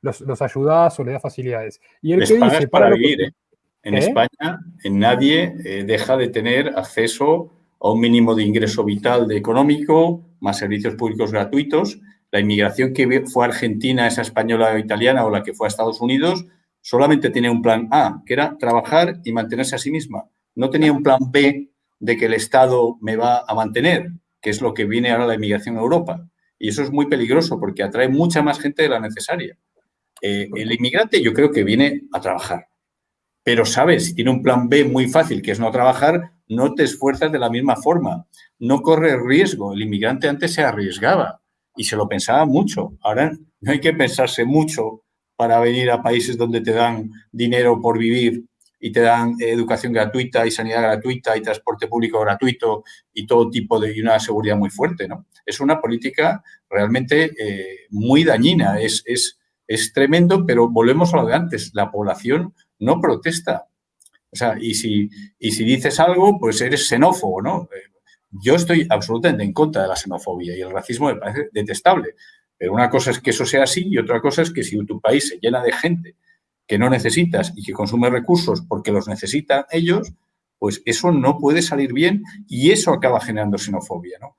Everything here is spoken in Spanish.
los, los ayudás o le das facilidades. Y el que dice, para, vivir, ¿eh? En ¿Eh? España, nadie eh, deja de tener acceso a un mínimo de ingreso vital de económico, más servicios públicos gratuitos. La inmigración que fue a Argentina, esa española o italiana, o la que fue a Estados Unidos, solamente tenía un plan A, que era trabajar y mantenerse a sí misma. No tenía un plan B de que el Estado me va a mantener, que es lo que viene ahora la inmigración a Europa. Y eso es muy peligroso porque atrae mucha más gente de la necesaria. Eh, el inmigrante yo creo que viene a trabajar. Pero, ¿sabes? Si tiene un plan B muy fácil, que es no trabajar, no te esfuerzas de la misma forma. No corre riesgo. El inmigrante antes se arriesgaba y se lo pensaba mucho. Ahora no hay que pensarse mucho para venir a países donde te dan dinero por vivir y te dan educación gratuita y sanidad gratuita y transporte público gratuito y todo tipo de y una seguridad muy fuerte, ¿no? Es una política realmente eh, muy dañina, es, es, es tremendo, pero volvemos a lo de antes, la población no protesta. O sea, y si, y si dices algo, pues eres xenófobo, ¿no? Eh, yo estoy absolutamente en contra de la xenofobia y el racismo me parece detestable. Pero una cosa es que eso sea así y otra cosa es que si tu país se llena de gente que no necesitas y que consume recursos porque los necesitan ellos, pues eso no puede salir bien y eso acaba generando xenofobia, ¿no?